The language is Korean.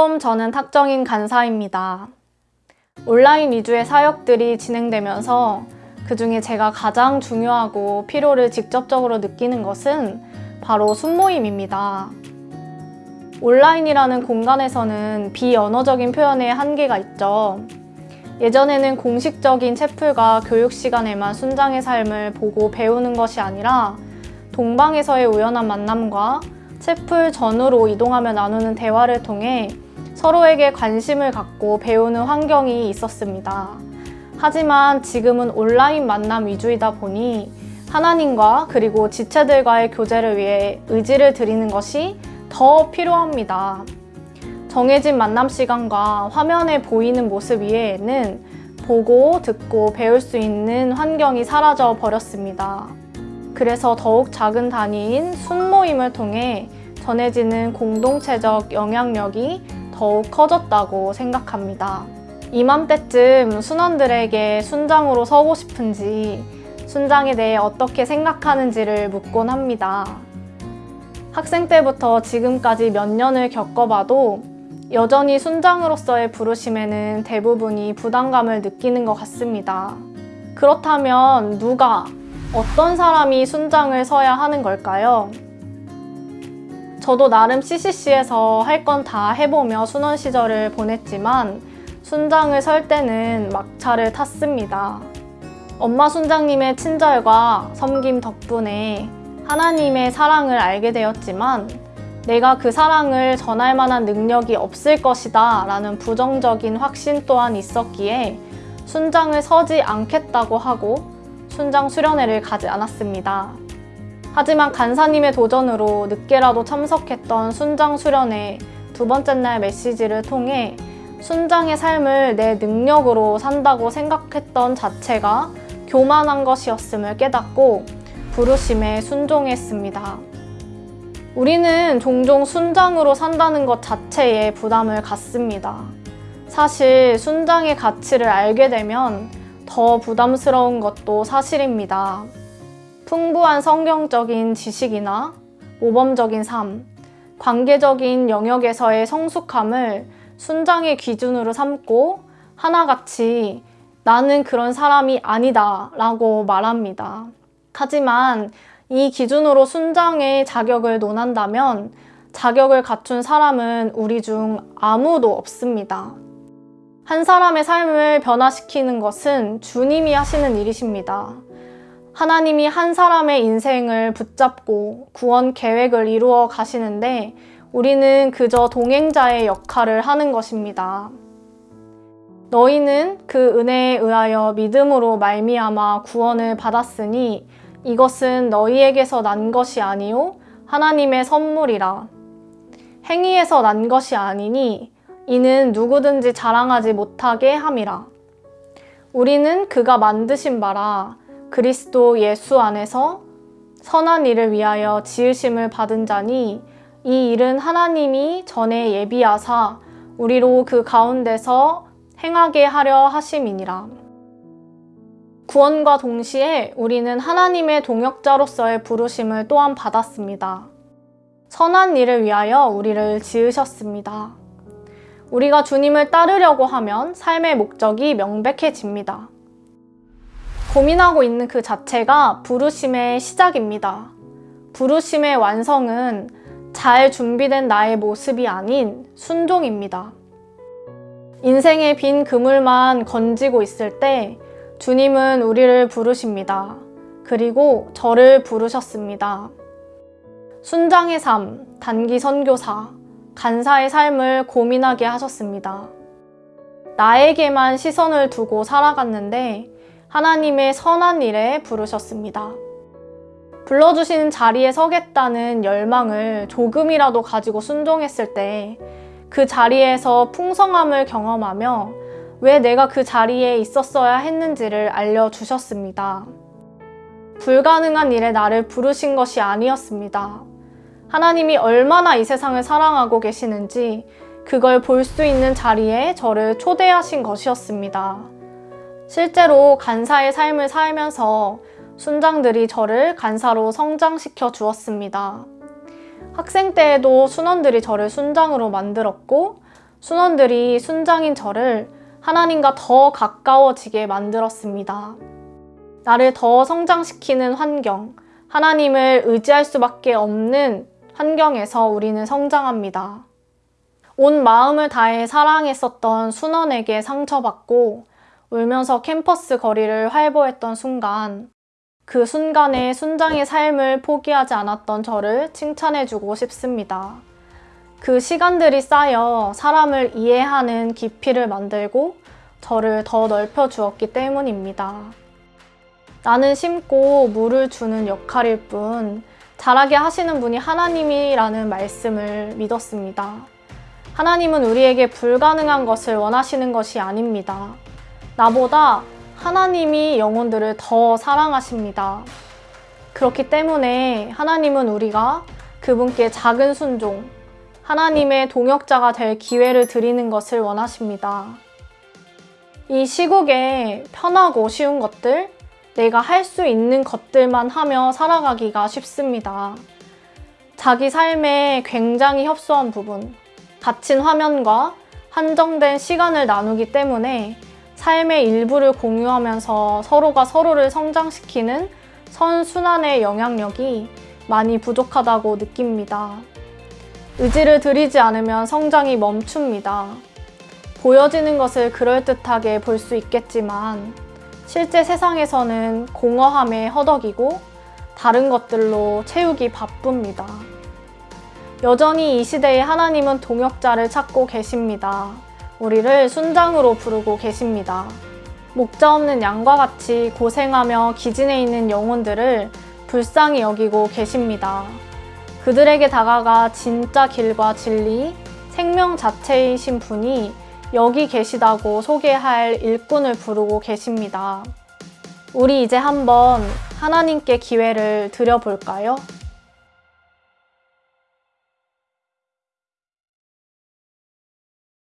샬롬, 저는 탁정인 간사입니다. 온라인 위주의 사역들이 진행되면서 그 중에 제가 가장 중요하고 필요를 직접적으로 느끼는 것은 바로 순모임입니다. 온라인이라는 공간에서는 비언어적인 표현의 한계가 있죠. 예전에는 공식적인 채플과 교육 시간에만 순장의 삶을 보고 배우는 것이 아니라 동방에서의 우연한 만남과 채플 전후로 이동하며 나누는 대화를 통해 서로에게 관심을 갖고 배우는 환경이 있었습니다. 하지만 지금은 온라인 만남 위주이다 보니 하나님과 그리고 지체들과의 교제를 위해 의지를 드리는 것이 더 필요합니다. 정해진 만남 시간과 화면에 보이는 모습 위에는 보고 듣고 배울 수 있는 환경이 사라져 버렸습니다. 그래서 더욱 작은 단위인 순모임을 통해 전해지는 공동체적 영향력이 더욱 커졌다고 생각합니다. 이맘때쯤 순원들에게 순장으로 서고 싶은지 순장에 대해 어떻게 생각하는지를 묻곤 합니다. 학생 때부터 지금까지 몇 년을 겪어봐도 여전히 순장으로서의 부르심에는 대부분이 부담감을 느끼는 것 같습니다. 그렇다면 누가, 어떤 사람이 순장을 서야 하는 걸까요? 저도 나름 CCC에서 할 건 다 해보며 순원 시절을 보냈지만 순장을 설 때는 막차를 탔습니다. 엄마 순장님의 친절과 섬김 덕분에 하나님의 사랑을 알게 되었지만 내가 그 사랑을 전할 만한 능력이 없을 것이다 라는 부정적인 확신 또한 있었기에 순장을 서지 않겠다고 하고 순장 수련회를 가지 않았습니다. 하지만 간사님의 도전으로 늦게라도 참석했던 순장 수련회 두 번째 날 메시지를 통해 순장의 삶을 내 능력으로 산다고 생각했던 자체가 교만한 것이었음을 깨닫고 부르심에 순종했습니다. 우리는 종종 순장으로 산다는 것 자체에 부담을 갖습니다. 사실 순장의 가치를 알게 되면 더 부담스러운 것도 사실입니다. 풍부한 성경적인 지식이나 모범적인 삶, 관계적인 영역에서의 성숙함을 순장의 기준으로 삼고 하나같이 나는 그런 사람이 아니다 라고 말합니다. 하지만 이 기준으로 순장의 자격을 논한다면 자격을 갖춘 사람은 우리 중 아무도 없습니다. 한 사람의 삶을 변화시키는 것은 주님이 하시는 일이십니다. 하나님이 한 사람의 인생을 붙잡고 구원 계획을 이루어 가시는데 우리는 그저 동행자의 역할을 하는 것입니다. 너희는 그 은혜에 의하여 믿음으로 말미암아 구원을 받았으니 이것은 너희에게서 난 것이 아니요 하나님의 선물이라. 행위에서 난 것이 아니니 이는 누구든지 자랑하지 못하게 함이라. 우리는 그가 만드신 바라 그리스도 예수 안에서 선한 일을 위하여 지으심을 받은 자니 이 일은 하나님이 전에 예비하사 우리로 그 가운데서 행하게 하려 하심이니라. 구원과 동시에 우리는 하나님의 동역자로서의 부르심을 또한 받았습니다. 선한 일을 위하여 우리를 지으셨습니다. 우리가 주님을 따르려고 하면 삶의 목적이 명백해집니다. 고민하고 있는 그 자체가 부르심의 시작입니다. 부르심의 완성은 잘 준비된 나의 모습이 아닌 순종입니다. 인생의 빈 그물만 건지고 있을 때 주님은 우리를 부르십니다. 그리고 저를 부르셨습니다. 순장의 삶, 단기 선교사, 간사의 삶을 고민하게 하셨습니다. 나에게만 시선을 두고 살아갔는데 하나님의 선한 일에 부르셨습니다. 불러주시는 자리에 서겠다는 열망을 조금이라도 가지고 순종했을 때 그 자리에서 풍성함을 경험하며 왜 내가 그 자리에 있었어야 했는지를 알려주셨습니다. 불가능한 일에 나를 부르신 것이 아니었습니다. 하나님이 얼마나 이 세상을 사랑하고 계시는지 그걸 볼 수 있는 자리에 저를 초대하신 것이었습니다. 실제로 간사의 삶을 살면서 순장들이 저를 간사로 성장시켜 주었습니다. 학생 때에도 순원들이 저를 순장으로 만들었고 순원들이 순장인 저를 하나님과 더 가까워지게 만들었습니다. 나를 더 성장시키는 환경, 하나님을 의지할 수밖에 없는 환경에서 우리는 성장합니다. 온 마음을 다해 사랑했었던 순원에게 상처받고 울면서 캠퍼스 거리를 활보했던 순간, 그 순간에 순장의 삶을 포기하지 않았던 저를 칭찬해주고 싶습니다. 그 시간들이 쌓여 사람을 이해하는 깊이를 만들고 저를 더 넓혀 주었기 때문입니다. 나는 심고 물을 주는 역할일 뿐 자라게 하시는 분이 하나님이라는 말씀을 믿었습니다. 하나님은 우리에게 불가능한 것을 원하시는 것이 아닙니다. 나보다 하나님이 영혼들을 더 사랑하십니다. 그렇기 때문에 하나님은 우리가 그분께 작은 순종, 하나님의 동역자가 될 기회를 드리는 것을 원하십니다. 이 시국에 편하고 쉬운 것들, 내가 할 수 있는 것들만 하며 살아가기가 쉽습니다. 자기 삶에 굉장히 협소한 부분, 닫힌 화면과 한정된 시간을 나누기 때문에 삶의 일부를 공유하면서 서로가 서로를 성장시키는 선순환의 영향력이 많이 부족하다고 느낍니다. 의지를 들이지 않으면 성장이 멈춥니다. 보여지는 것을 그럴듯하게 볼 수 있겠지만 실제 세상에서는 공허함에 허덕이고 다른 것들로 채우기 바쁩니다. 여전히 이 시대에 하나님은 동역자를 찾고 계십니다. 우리를 순장으로 부르고 계십니다. 목자 없는 양과 같이 고생하며 기진해 있는 영혼들을 불쌍히 여기고 계십니다. 그들에게 다가가 진짜 길과 진리, 생명 자체이신 분이 여기 계시다고 소개할 일꾼을 부르고 계십니다. 우리 이제 한번 하나님께 기회를 드려볼까요?